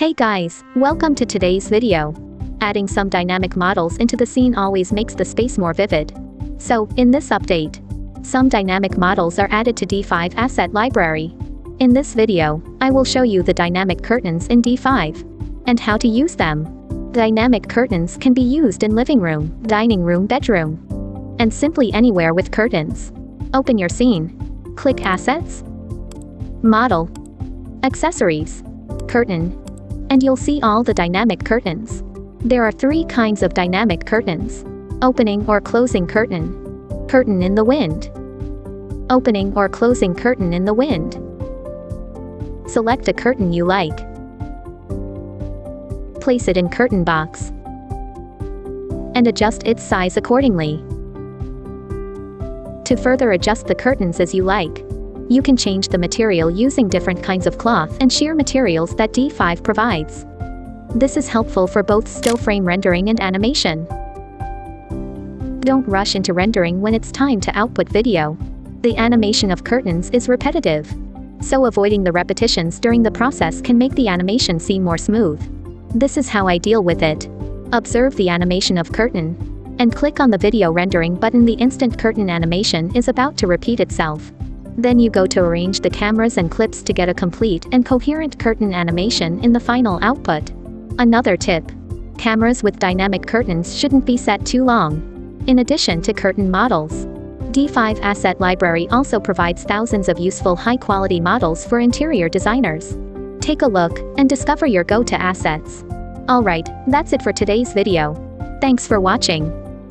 Hey guys, welcome to today's video. Adding some dynamic models into the scene always makes the space more vivid. So, in this update, some dynamic models are added to D5 Asset Library. In this video, I will show you the dynamic curtains in D5 and how to use them. Dynamic curtains can be used in living room, dining room, bedroom, and simply anywhere with curtains. Open your scene. Click Assets, Model, Accessories, Curtain, and you'll see all the dynamic curtains. There are three kinds of dynamic curtains. Opening or closing curtain. Curtain in the wind. Opening or closing curtain in the wind. Select a curtain you like. Place it in curtain box. And adjust its size accordingly. To further adjust the curtains as you like, you can change the material using different kinds of cloth and sheer materials that D5 provides. This is helpful for both still frame rendering and animation. Don't rush into rendering when it's time to output video. The animation of curtains is repetitive. So avoiding the repetitions during the process can make the animation seem more smooth. This is how I deal with it. Observe the animation of curtain. And click on the video rendering button the instant curtain animation is about to repeat itself. Then you go to arrange the cameras and clips to get a complete and coherent curtain animation in the final output. Another tip. Cameras with dynamic curtains shouldn't be set too long. In addition to curtain models, D5 Asset Library also provides thousands of useful high-quality models for interior designers. Take a look and discover your go-to assets. Alright, that's it for today's video. Thanks for watching.